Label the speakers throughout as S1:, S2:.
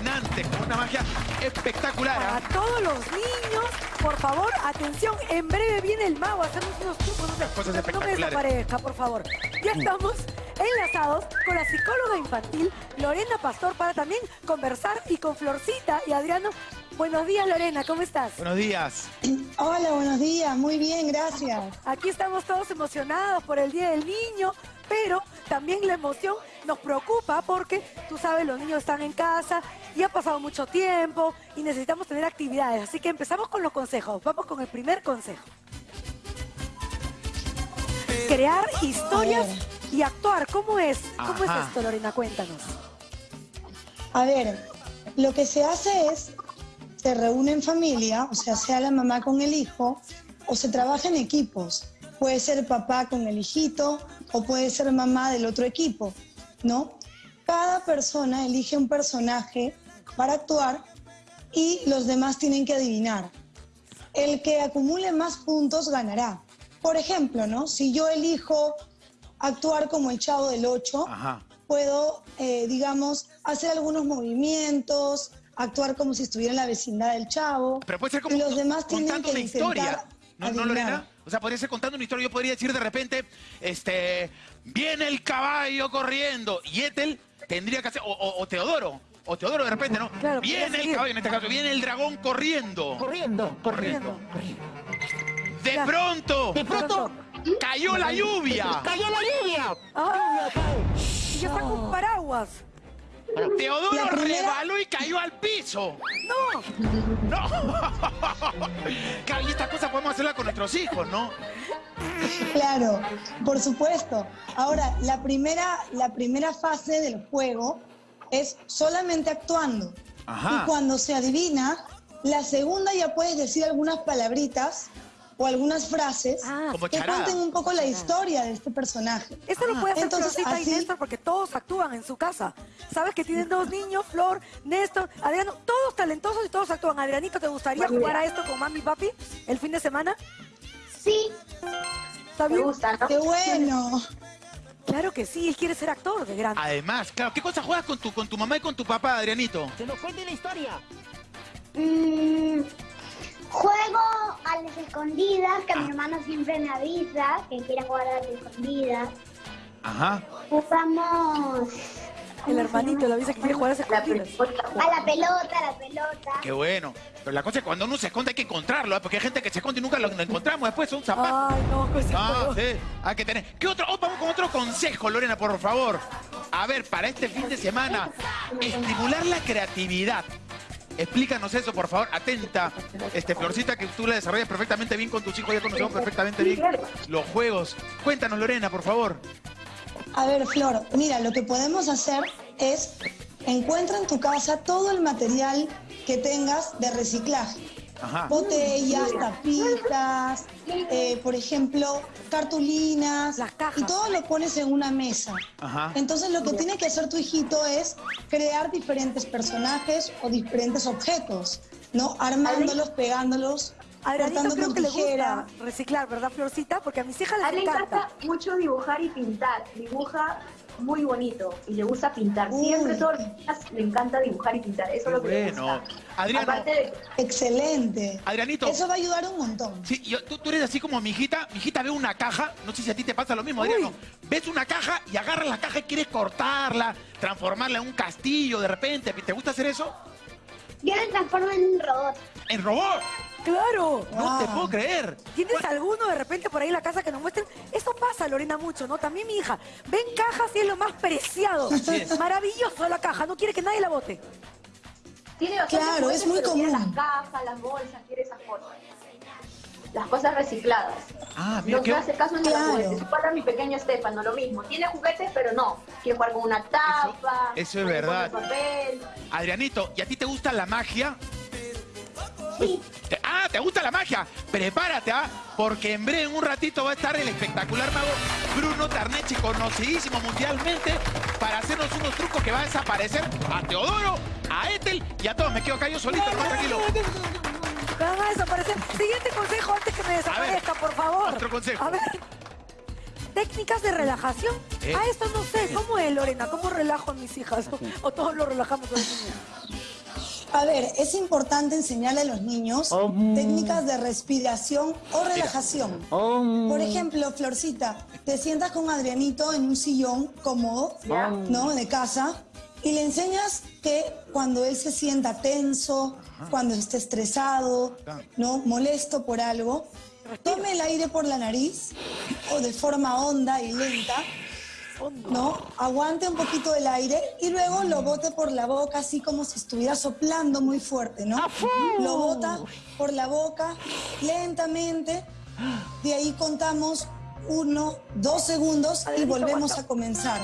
S1: con una magia espectacular.
S2: Para
S1: ¿ah?
S2: todos los niños, por favor, atención, en breve viene el mago a hacernos unos trucos. No,
S1: Cosas
S2: no me desaparezca, por favor. Ya estamos enlazados con la psicóloga infantil Lorena Pastor para también conversar y con Florcita y Adriano. Buenos días, Lorena, ¿cómo estás?
S1: Buenos días.
S3: Hola, buenos días. Muy bien, gracias.
S2: Aquí estamos todos emocionados por el Día del Niño, pero también la emoción nos preocupa porque, tú sabes, los niños están en casa y ha pasado mucho tiempo y necesitamos tener actividades. Así que empezamos con los consejos. Vamos con el primer consejo. Crear historias y actuar. ¿Cómo es? ¿Cómo
S1: Ajá.
S2: es esto, Lorena? Cuéntanos.
S3: A ver, lo que se hace es, se reúne en familia, o sea, sea la mamá con el hijo, o se trabaja en equipos. Puede ser papá con el hijito, o puede ser mamá del otro equipo, ¿no? Cada persona elige un personaje para actuar y los demás tienen que adivinar. El que acumule más puntos ganará. Por ejemplo, ¿no? Si yo elijo actuar como el chavo del 8,
S1: Ajá.
S3: puedo, eh, digamos, hacer algunos movimientos, actuar como si estuviera en la vecindad del chavo.
S1: Pero puede ser como
S3: y los demás tienen que
S1: una historia.
S3: intentar
S1: ¿No, no. Lorena? O sea, podría ser contando una historia. Yo podría decir de repente, este, viene el caballo corriendo. Y Ethel tendría que hacer, o, o- o Teodoro, o Teodoro de repente, ¿no?
S2: Claro,
S1: viene el caballo, en este caso, viene el dragón corriendo.
S4: Corriendo, corriendo.
S1: De pronto,
S4: De pronto
S1: cayó la lluvia.
S4: cayó la lluvia.
S2: Ah, y ya está con paraguas.
S1: Teodoro
S3: primera-
S1: rebaló y cayó al piso.
S2: ¡No!
S1: ¡No! Claro, y estas cosas podemos hacerlas con nuestros hijos, ¿no?
S3: Claro, por supuesto. Ahora, la primera, la primera fase del juego es solamente actuando.
S1: Ajá.
S3: Y cuando se adivina, la segunda ya puedes decir algunas palabritas o algunas frases
S2: Ah,
S3: que cuenten un poco la historia de este personaje.
S2: Esto lo puede hacer
S3: Entonces,
S2: Florcita y
S3: así-
S2: Néstor porque todos actúan en su casa. Sabes que tienen dos niños, Flor, Néstor, Adriano, todos talentosos y todos actúan. Adrianito, ¿te gustaría jugar a esto con mami y papi el fin de semana?
S5: Sí,
S2: ¿Está
S5: me
S2: bien?
S5: gusta, ¿no?
S3: ¡Qué bueno!
S2: Claro que sí, él quiere ser actor de grande.
S1: Además, claro, ¿qué cosas juegas con tu, con tu mamá y con tu papá, Adrianito?
S4: Que nos cuente la historia.
S5: Mm, escondidas, que mi hermano siempre me avisa que quiere jugar a las escondidas.
S1: Ajá.
S5: Jugamos
S2: El hermanito le avisa que quiere jugar a ese
S5: a la pelota, a la pelota.
S1: Qué bueno. Pero la cosa es que cuando uno se esconde hay que encontrarlo, ¿eh? porque hay gente que se esconde y nunca lo encontramos después, son zapatos.
S2: Ay, no, pues
S1: Ah, sí, hay que tener. ¿Qué otro? Oh, vamos con otro consejo, Lorena, por favor. A ver, para este fin de semana, estimular la creatividad. Explícanos eso, por favor. Atenta, este Florcita, que tú la desarrollas perfectamente bien con tus hijos, ya conocemos perfectamente bien los juegos. Cuéntanos, Lorena, por favor.
S3: A ver, Flor, mira, lo que podemos hacer es encuentra en tu casa todo el material que tengas de reciclaje.
S1: Ajá.
S3: Botellas, tapitas, eh, por ejemplo, cartulinas.
S2: Las cajas.
S3: Y todo lo pones en una mesa.
S1: Ajá.
S3: Entonces lo que tiene que hacer tu hijito es crear diferentes personajes o diferentes objetos, ¿no? Armándolos, pegándolos,
S2: Adrianito
S3: cortando
S2: creo
S3: con
S2: que le
S3: tijera.
S2: gusta reciclar, ¿verdad, Florcita? Porque a mis hijas
S6: A
S2: les
S6: le
S2: encanta.
S6: encanta mucho dibujar y pintar. Dibuja muy bonito y le gusta pintar.
S3: Uy.
S6: Siempre todos los días le encanta dibujar y pintar. Eso es lo que le
S1: Bueno.
S6: gusta.
S1: Adriano,
S6: Aparte de
S3: Excelente.
S1: Adrianito.
S3: Eso va a ayudar un montón.
S1: Sí, yo- tú, tú eres así como mi hijita. Mi hijita ve una caja. No sé si a ti te pasa lo mismo, Adriano. Ves una caja y agarras la caja y quieres cortarla, transformarla en un castillo de repente. ¿Te gusta hacer eso?
S5: Yo me transformo en un robot.
S1: ¡En robot!
S2: ¡Claro!
S1: No te puedo creer.
S2: ¿Tienes alguno de repente por ahí en la casa que nos muestren? Eso pasa, Lorena, mucho, ¿no? También mi hija. Ven cajas y es lo más preciado.
S1: Es.
S2: Maravilloso la caja, no quiere que nadie la bote.
S6: Tiene
S3: Claro, es muy común.
S6: las cajas, las bolsas, quiere esas cosas. Las cosas recicladas.
S1: Ah, mira,
S6: No
S1: qué...
S6: hace caso ni
S3: Claro.
S6: los juguetes. Igual a mi pequeño Estefano, lo mismo. Tiene juguetes, pero no. Quiere jugar con una tapa.
S1: eso es verdad.
S6: papel.
S1: Adrianito, ¿y a ti te gusta la magia?
S5: Sí,
S1: Te- Ah, ¿te gusta la magia? Prepárate, ¿ah? Porque en breve, en un ratito, va a estar el espectacular mago Bruno Tarnechi, conocidísimo mundialmente, para hacernos unos trucos que va a desaparecer a Teodoro, a Ethel y a todos. Me quedo acá yo solito, más tranquilo.
S2: Me van a desaparecer. Siguiente consejo antes que me desaparezca, por favor.
S1: otro consejo.
S2: A ver. Técnicas de relajación.
S1: Eh.
S2: Ah, esto no sé. ¿Cómo es, Lorena? ¿Cómo relajo a mis hijas? ¿O todos lo relajamos a los niños?
S3: A ver, es importante enseñarle a los niños
S4: Om.
S3: técnicas de respiración o relajación.
S4: Om.
S3: Por ejemplo, Florcita, te sientas con Adrianito en un sillón cómodo, ¿no? De casa, y le enseñas que cuando él se sienta tenso, cuando esté estresado, ¿no? Molesto por algo, tome el aire por la nariz o de forma honda y lenta, ¿no? Aguante un poquito el aire y luego lo bote por la boca, así como si estuviera soplando muy fuerte, ¿no? Lo bota por la boca lentamente. De ahí contamos uno, dos segundos y volvemos a comenzar.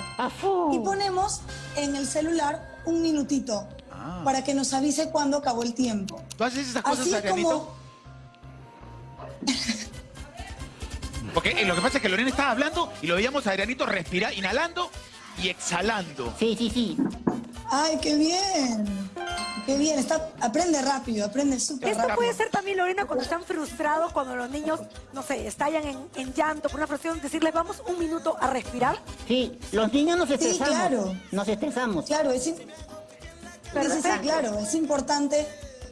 S3: Y ponemos en el celular un minutito
S1: Ah.
S3: para que nos avise cuándo acabó el tiempo.
S1: ¿Tú haces esas cosas,
S3: Así como
S1: Porque eh, lo que pasa es que Lorena estaba hablando y lo veíamos a Adrianito respirar, inhalando y exhalando.
S4: Sí, sí, sí.
S3: ¡Ay, qué bien! ¡Qué bien! Está, aprende rápido, aprende súper
S2: Esto
S3: rápido.
S2: puede ser también, Lorena, cuando están frustrados, cuando los niños, no sé, estallan en, en llanto por una frustración, decirles, vamos un minuto a respirar.
S4: Sí, los niños nos estresamos.
S3: claro.
S4: Nos estresamos.
S3: Claro, es, sí, sí,
S2: Perfecto.
S3: claro, es importante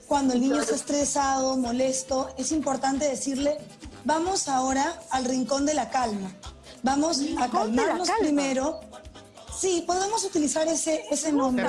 S3: cuando el niño está estresado, molesto, es importante decirle, vamos ahora al rincón de la calma. Vamos a calmarnos
S2: calma.
S3: primero. Sí, podemos utilizar ese, ese nombre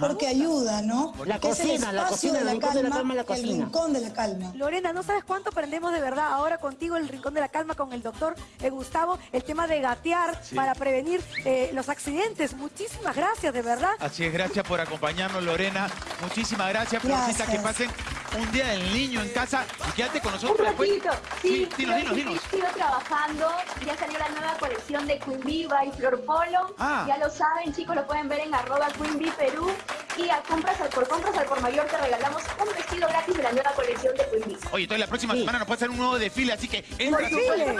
S3: porque ayuda, ¿no?
S4: La
S3: Que es el
S4: cocina, la cocina,
S3: de
S4: el
S3: la
S4: rincón de la
S3: calma,
S4: calma, la
S3: el rincón de la calma.
S2: Lorena, no sabes cuánto aprendemos de verdad ahora contigo en el Rincón de la Calma con el doctor eh, Gustavo, el tema de gatear para prevenir eh, los accidentes. Muchísimas gracias, de verdad.
S1: Así es, gracias por acompañarnos, Lorena. Muchísimas gracias, Florcita, que pasen un día del niño en casa y quédate con
S6: Un
S1: nosotros después.
S6: ratito. Sí,
S1: Sí, dinos, dinos, dinos.
S6: Sigo trabajando. Ya salió la nueva colección de Queen Bee by Flor Polo.
S1: Ah.
S6: Ya lo saben, chicos, lo pueden ver en arroba Queen Perú. Y a compras al por compras al por mayor te regalamos un vestido gratis de la nueva colección de Queen.
S1: Oye, entonces la próxima
S4: Sí.
S1: semana nos puede hacer un nuevo desfile, así que entra a su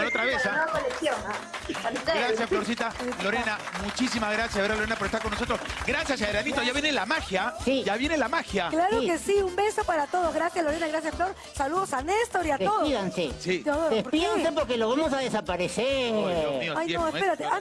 S1: otra vez. ¿ah?
S6: nueva colección. ¿ah?
S1: Gracias, Florcita. Lorena, muchísimas gracias, ¿verdad, Lorena, por estar con nosotros. Gracias, Adrianito. Ya viene la magia.
S4: Sí.
S1: Ya viene la magia.
S2: Claro
S4: Sí.
S2: que sí, un beso para todos. Gracias, Lorena, gracias, Flor. Saludos a Néstor y a todos.
S4: Despídanse.
S1: Sí.
S4: Despídanse porque lo vamos a desaparecer.
S1: Ay, Dios mío,
S2: Ay, no, espérate. Antes